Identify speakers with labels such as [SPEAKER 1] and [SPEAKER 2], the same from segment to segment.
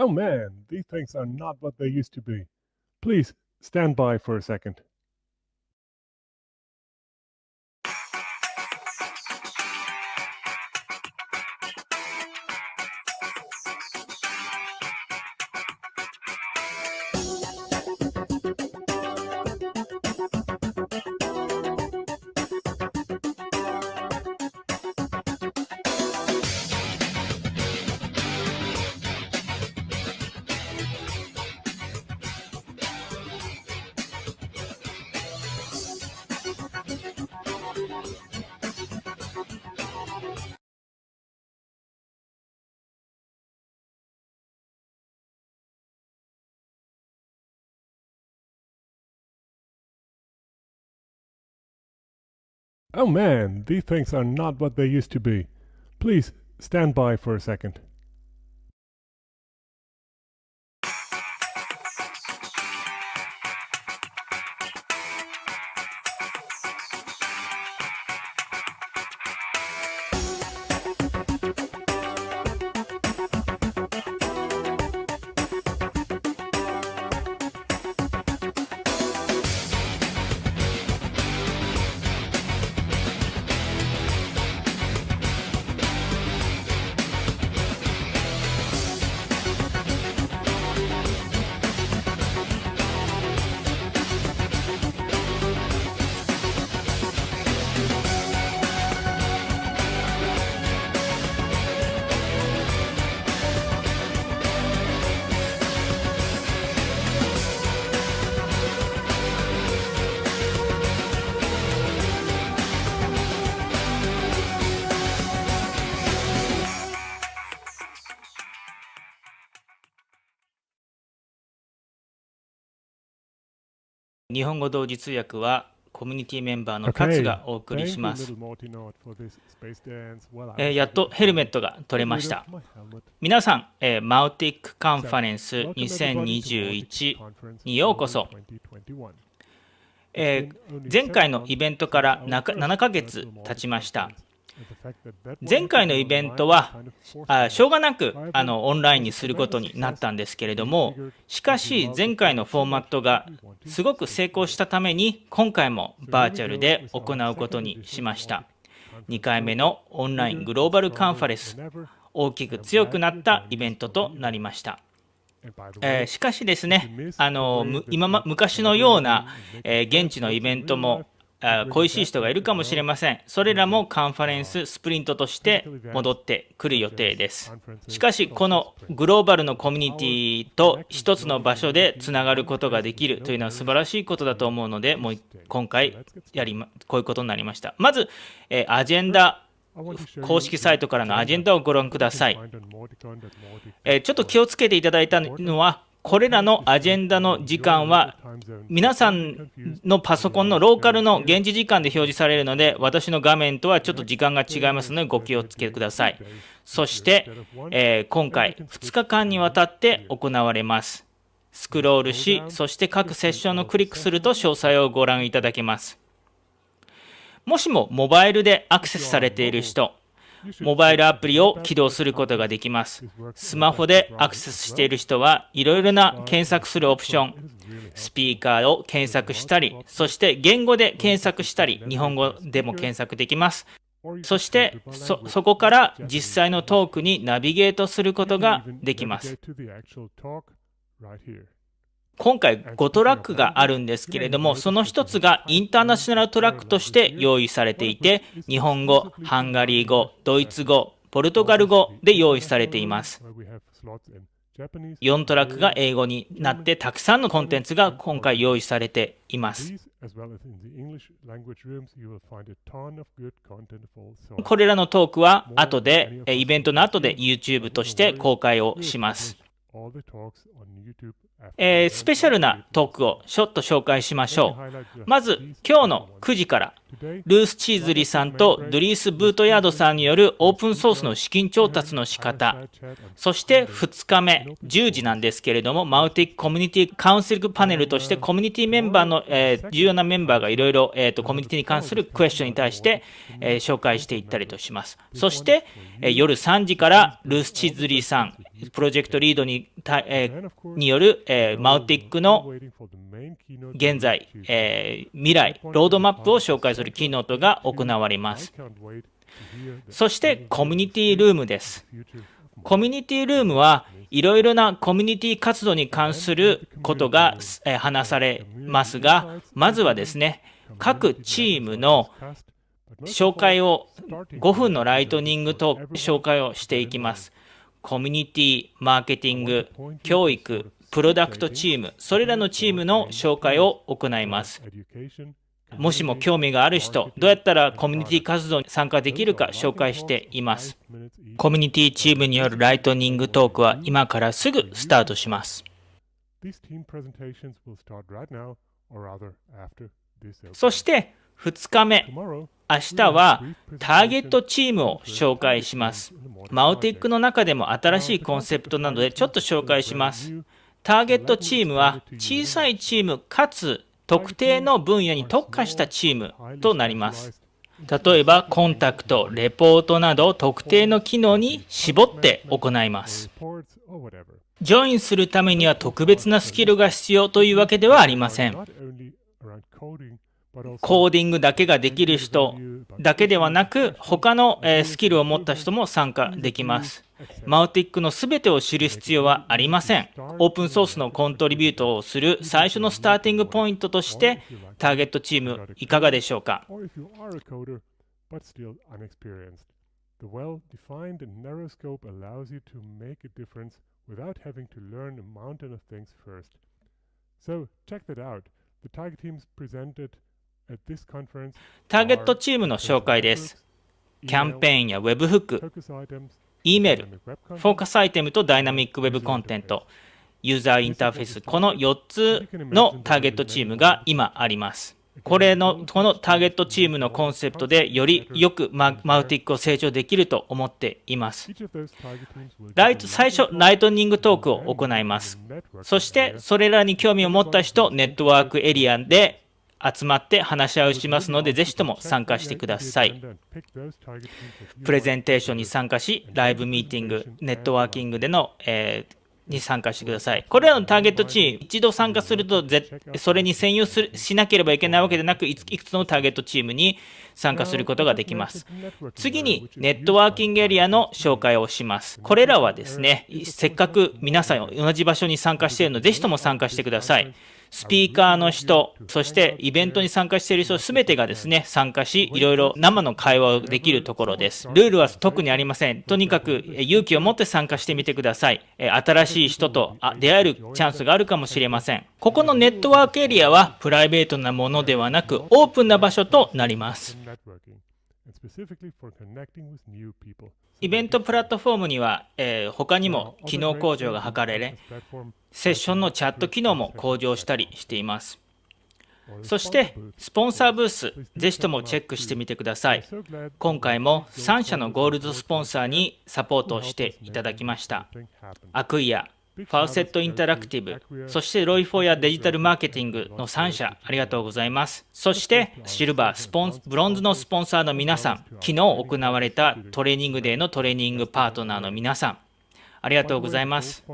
[SPEAKER 1] Oh man, these things are not what they used to be. Please stand by for a second. Oh man, these things are not what they used to be. Please stand by for a second..
[SPEAKER 2] 日本語同時通訳はコミュニティメンバーの勝がお送りします。えー、やっとヘルメットが取れました。皆さん、えー、マウティックカンファレンス2021にようこそ。えー、前回のイベントから7ヶ月経ちました。前回のイベントはあしょうがなくあのオンラインにすることになったんですけれどもしかし前回のフォーマットがすごく成功したために今回もバーチャルで行うことにしました。2回目のオンライングローバルカンファレンス大きく強くなったイベントとなりました。えー、しかしですね、あの今ま昔のような、えー、現地のイベントも恋しい人がいるかもしれません。それらもカンファレンススプリントとして戻ってくる予定です。しかし、このグローバルのコミュニティと一つの場所でつながることができるというのは素晴らしいことだと思うので、もう今回やり、こういうことになりました。まず、えアジェンダ公式サイトからのアジェンダをご覧ください。えちょっと気をつけていただいたのは、これらのアジェンダの時間は皆さんのパソコンのローカルの現地時間で表示されるので私の画面とはちょっと時間が違いますのでご気をつけください。そして、えー、今回2日間にわたって行われます。スクロールしそして各セッションをクリックすると詳細をご覧いただけます。もしもモバイルでアクセスされている人モバイルアプリを起動することができます。スマホでアクセスしている人はいろいろな検索するオプション、スピーカーを検索したり、そして言語で検索したり、日本語でも検索できます。そしてそ、そこから実際のトークにナビゲートすることができます。今回5トラックがあるんですけれども、その1つがインターナショナルトラックとして用意されていて、日本語、ハンガリー語、ドイツ語、ポルトガル語で用意されています。4トラックが英語になってたくさんのコンテンツが今回用意されています。これらのトークは後で、イベントの後で YouTube として公開をします。えー、スペシャルなトークをちょっと紹介しましょう。まず、今日の9時から、ルース・チーズリーさんとドリース・ブートヤードさんによるオープンソースの資金調達の仕方、そして2日目、10時なんですけれども、マウティックコミュニティカウンセリングパネルとして、コミュニティメンバーの、えー、重要なメンバーがいろいろ、えーと、コミュニティに関するクエスチョンに対して、えー、紹介していったりとします。そして、えー、夜3時からルース・チーズリーさん、プロジェクトリードにえー、による、えー、マウティックの現在、えー、未来、ロードマップを紹介するキーノートが行われます。そしてコミュニティルームです。コミュニティルームはいろいろなコミュニティ活動に関することが話されますが、まずはですね、各チームの紹介を、5分のライトニングと紹介をしていきます。コミュニティ、マーケティング、教育、プロダクトチーム、それらのチームの紹介を行います。もしも興味がある人、どうやったらコミュニティ活動に参加できるか紹介しています。コミュニティチームによるライトニングトークは今からすぐスタートします。そして2日目、明日はターゲットチームを紹介します。マウティックの中でも新しいコンセプトなのでちょっと紹介します。ターゲットチームは小さいチームかつ特定の分野に特化したチームとなります。例えば、コンタクト、レポートなど特定の機能に絞って行います。ジョインするためには特別なスキルが必要というわけではありません。コーディングだけができる人だけではなく、他のスキルを持った人も参加できます。マウティックのすべてを知る必要はありません。オープンソースのコントリビュートをする最初のスターティングポイントとして、ターゲットチームいかがでしょうか The well-defined and narrow scope allows you to make a difference without having to learn a mountain of things first. So, check that out. The target teams presented ターゲットチームの紹介です。キャンペーンや Web フック、E メール、フォーカスアイテムとダイナミックウェブコンテント、ユーザーインターフェース、この4つのターゲットチームが今あります。これの、このターゲットチームのコンセプトでよりよくマウティックを成長できると思っています。ライト、最初、ライトニングトークを行います。そして、それらに興味を持った人、ネットワークエリアで集まって話し合いをしますので、ぜひとも参加してください。プレゼンテーションに参加し、ライブミーティング、ネットワーキングでの、えーに参加してください。これらのターゲットチーム、一度参加すると、それに専用するしなければいけないわけでなく、いくつのターゲットチームに参加することができます。次に、ネットワーキングエリアの紹介をします。これらはですね、せっかく皆さん同じ場所に参加しているので、ぜひとも参加してください。スピーカーの人、そしてイベントに参加している人すべてがですね、参加し、いろいろ生の会話をできるところです。ルールは特にありません。とにかく勇気を持って参加してみてください。新しい人と出会えるチャンスがあるかもしれません。ここのネットワークエリアはプライベートなものではなく、オープンな場所となります。イベントプラットフォームには、えー、他にも機能向上が図られ、セッションのチャット機能も向上したりしています。そして、スポンサーブース、ぜひともチェックしてみてください。今回も3社のゴールドスポンサーにサポートをしていただきました。 Acquia、Facet Interactive、そして Leuchtfeuer Digital Marketing の3社、ありがとうございます。そして、シルバー、スポンブロンズのスポンサーの皆さん、昨日行われたトレーニングデーのトレーニングパートナーの皆さん、ありがとうございます。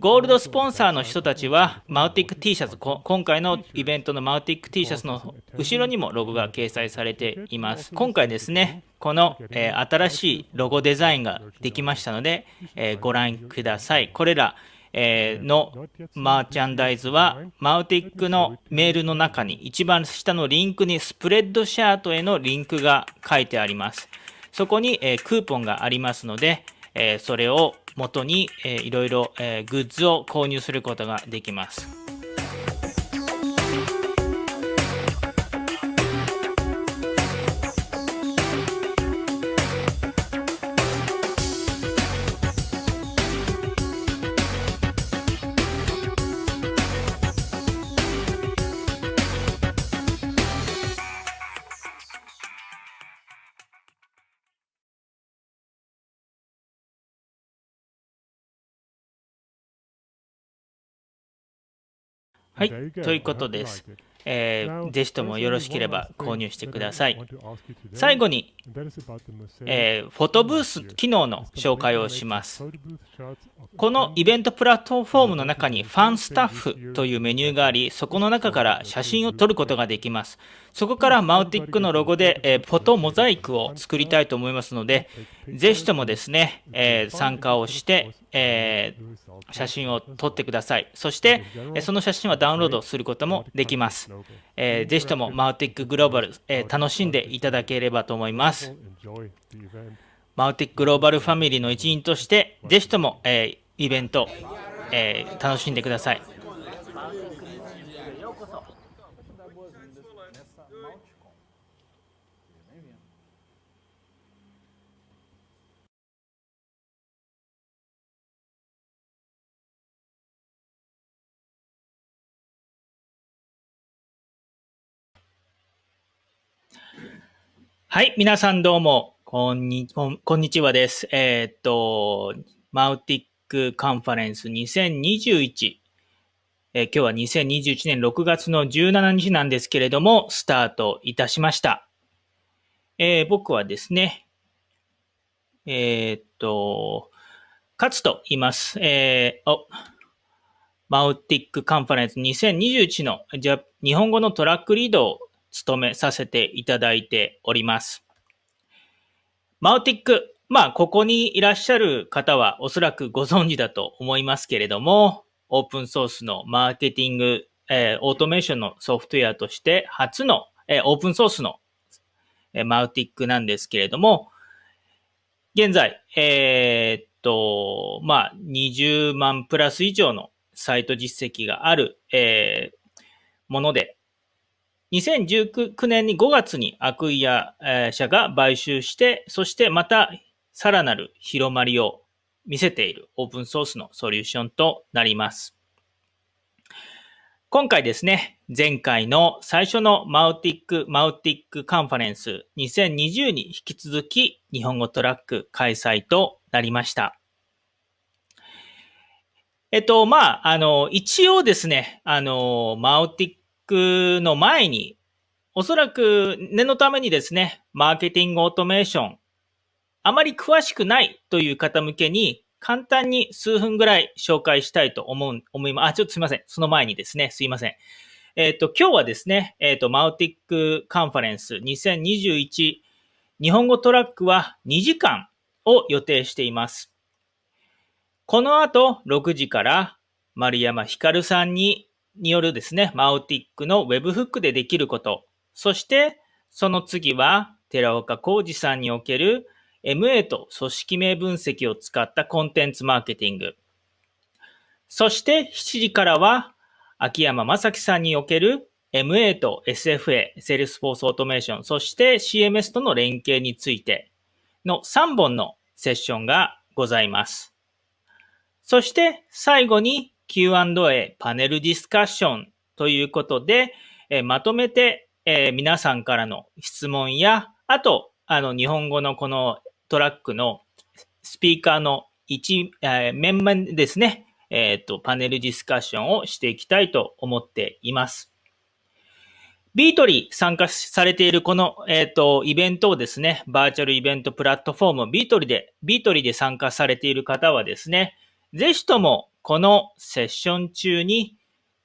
[SPEAKER 2] ゴールドスポンサーの人たちは、マウティック T シャツ、今回のイベントのマウティック T シャツの後ろにもロゴが掲載されています。今回ですね、この、えー、新しいロゴデザインができましたので、えー、ご覧ください。これら、えー、のマーチャンダイズは、マウティックのメールの中に、一番下のリンクにスプレッドシャートへのリンクが書いてあります。そこに、えー、クーポンがありますので、えー、それを元に、えー、いろいろ、えー、グッズを購入することができます。はい、ということです。えー、ぜひともよろしければ購入してください。最後に、えー、フォトブース機能の紹介をします。このイベントプラットフォームの中にファンスタッフというメニューがあり、そこの中から写真を撮ることができます。そこからマウティックのロゴで、えー、フォトモザイクを作りたいと思いますので、ぜひともですね、え、参加をして、えー、写真を撮ってください。そして、その写真はダウンロードすることもできます。えー、ぜひともマウティックグローバル、えー、楽しんでいただければと思います。マウティックグローバルファミリーの一員として、ぜひとも、えー、イベント、えー、楽しんでください。はい、皆さんどうも、こんにこんにちはです。えー、っと、 Mautic Conference 2021、えー、今日は2021年6月の17日なんですけれども、スタートいたしました。えー、僕はですね、えっと、勝と言います。えー、お、 Mautic Conference 2021のじゃ日本語のトラックリードを務めさせていただいております。マウティック、まあ、ここにいらっしゃる方はおそらくご存知だと思いますけれども、オープンソースのマーケティング、えー、オートメーションのソフトウェアとして初の、えー、オープンソースの、えー、マウティックなんですけれども、現在、えー、っと、まあ、20万プラス以上のサイト実績がある、えー、もので、2019年に5月にアクイア社が買収して、そしてまたさらなる広まりを見せているオープンソースのソリューションとなります。今回ですね、前回の最初のマウティック、マウティックカンファレンス2020に引き続き日本語トラック開催となりました。えっと、まあ、あの、一応ですね、あの、マウティックの前に、おそらく念のためにですね、マーケティングオートメーション、あまり詳しくないという方向けに、簡単に数分ぐらい紹介したいと思う、思います。あ、ちょっとすいません。その前にですね、すいません。えっ、ー、と、今日はですね、えっ、ー、と、マウティックカンファレンス2021日本語トラックは2時間を予定しています。この後6時から丸山ひかるさんにによるですね、マウティックの Web フックでできること。そして、その次は、寺岡浩二さんにおける MA と組織名分析を使ったコンテンツマーケティング。そして7時からは、秋山正樹さんにおける MA と SFA、Salesforce Automation、そして CMS との連携についての3本のセッションがございます。そして最後に Q&A パネルディスカッションということで、えまとめて、え皆さんからの質問や、あと、あの、日本語のこのトラックのスピーカーの一、え面々ですね、えっ、ー、と、パネルディスカッションをしていきたいと思っています。 Veertly 参加されているこの、えっ、ー、と、イベントをですね、バーチャルイベントプラットフォーム、 Veertly で、 Veertly で参加されている方はですね、ぜひともこのセッション中に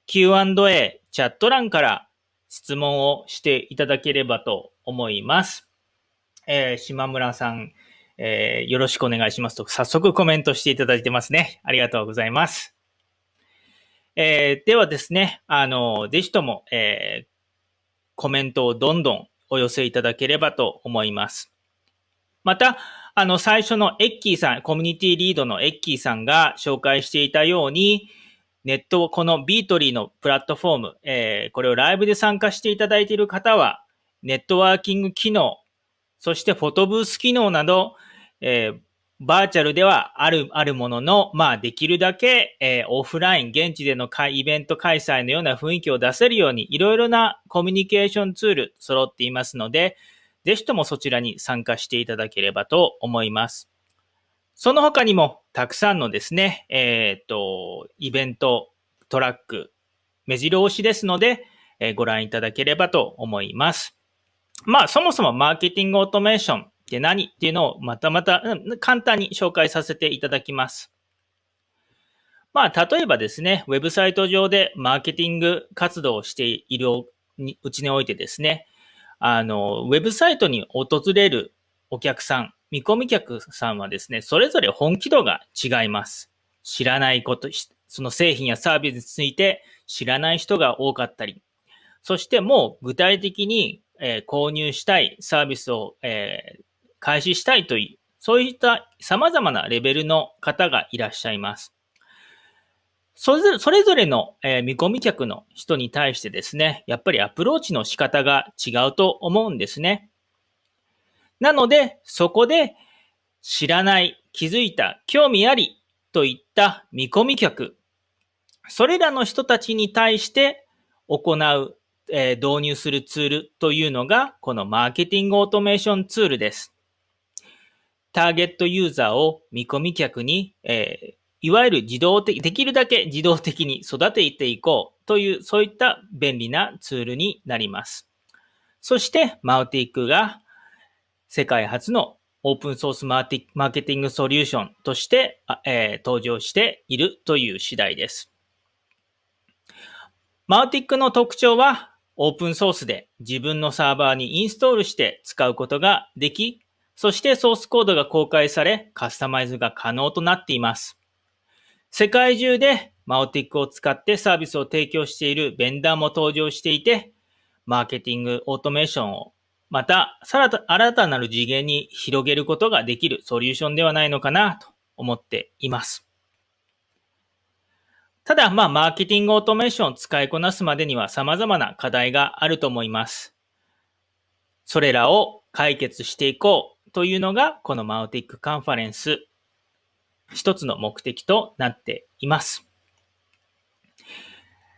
[SPEAKER 2] Q&A チャット欄から質問をしていただければと思います。えー、島村さん、えー、よろしくお願いしますと、早速コメントしていただいてますね。ありがとうございます。えー、ではですね、あの、ぜひとも、え、コメントをどんどんお寄せいただければと思います。また、あの、最初のエッキーさん、コミュニティリードのエッキーさんが紹介していたように、ネット、この Veertly のプラットフォーム、えー、これをライブで参加していただいている方は、ネットワーキング機能、そしてフォトブース機能など、えー、バーチャルではある、あるものの、まあ、できるだけ、えー、オフライン、現地でのイベント開催のような雰囲気を出せるように、いろいろなコミュニケーションツール揃っていますので、ぜひともそちらに参加していただければと思います。その他にも、たくさんのですね、えっ、ー、と、イベント、トラック、目白押しですので、えご覧いただければと思います。まあ、そもそもマーケティングオートメーションって何？っていうのをまたまた、うん、簡単に紹介させていただきます。まあ、例えばですね、ウェブサイト上でマーケティング活動をしているうちにおいてですね、あの、ウェブサイトに訪れるお客さん、見込み客さんはですね、それぞれ本気度が違います。知らないこと、その製品やサービスについて知らない人が多かったり、そしてもう具体的に、えー、購入したいサービスを、えー、開始したいという、そういった様々なレベルの方がいらっしゃいます。それぞれの、えー、見込み客の人に対してですね、やっぱりアプローチの仕方が違うと思うんですね。なので、そこで知らない、気づいた、興味ありといった見込み客、それらの人たちに対して行う、えー、導入するツールというのが、このマーケティングオートメーションツールです。ターゲットユーザーを見込み客に、えー、いわゆる自動的、できるだけ自動的に育てていこうという、そういった便利なツールになります。そして、マウティックが世界初のオープンソースマーケティングソリューションとして、えー、登場しているという次第です。マウティックの特徴は、オープンソースで自分のサーバーにインストールして使うことができ、そしてソースコードが公開され、カスタマイズが可能となっています。世界中でマオティックを使ってサービスを提供しているベンダーも登場していて、マーケティングオートメーションをまたさら新たなる次元に広げることができるソリューションではないのかなと思っています。ただ、まあ、マーケティングオートメーションを使いこなすまでには様々な課題があると思います。それらを解決していこうというのが、このマウティックカンファレンス一つの目的となっています。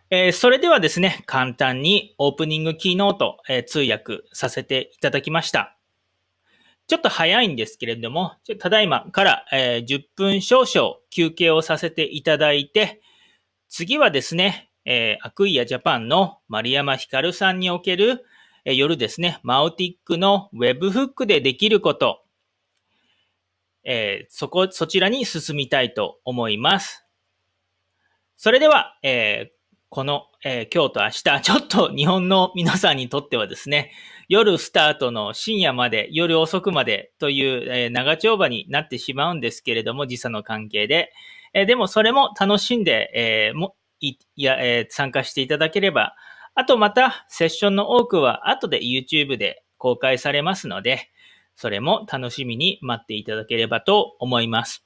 [SPEAKER 2] えー、それではですね、簡単にオープニングキーノート、えー、通訳させていただきました。ちょっと早いんですけれども、ただいまから、えー、10分少々休憩をさせていただいて、次はですね、えー、アクイアジャパンの丸山ひかるさんにおける、えー、夜ですね、マウティックのウェブフックでできること、えー、そこ、そちらに進みたいと思います。それでは、えー、この、えー、今日と明日、ちょっと日本の皆さんにとってはですね、夜スタートの深夜まで、夜遅くまでという、え、長丁場になってしまうんですけれども、時差の関係で。え、でもそれも楽しんで、え、もいや、え、参加していただければ、あとまたセッションの多くは後で YouTube で公開されますので、それも楽しみに待っていただければと思います。